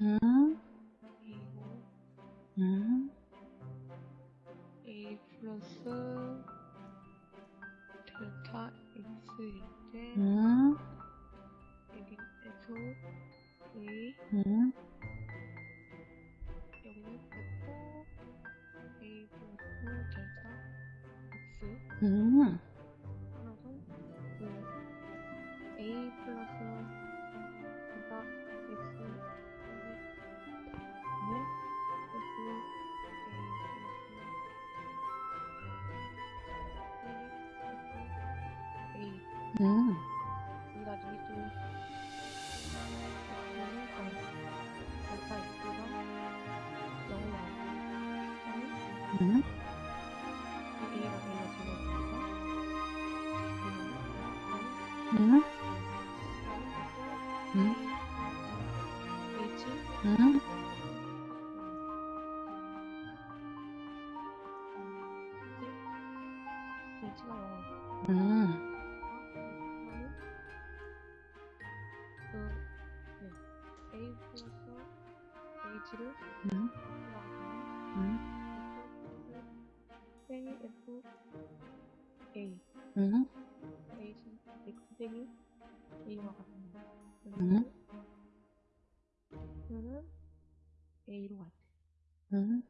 A 플러스 델타 X일 때 여기에서 A 음. 영역됐고 A 플러스 델타 X 음. 그러면 A 플러스 음, 0이 나오면 음, 음, 음. 음. 음, 그 네. A 플러스 H를 음, 음, 땡이 F A 음, H X 땡이 A와 같습니다. 음. 그러면 A로 같아. 음.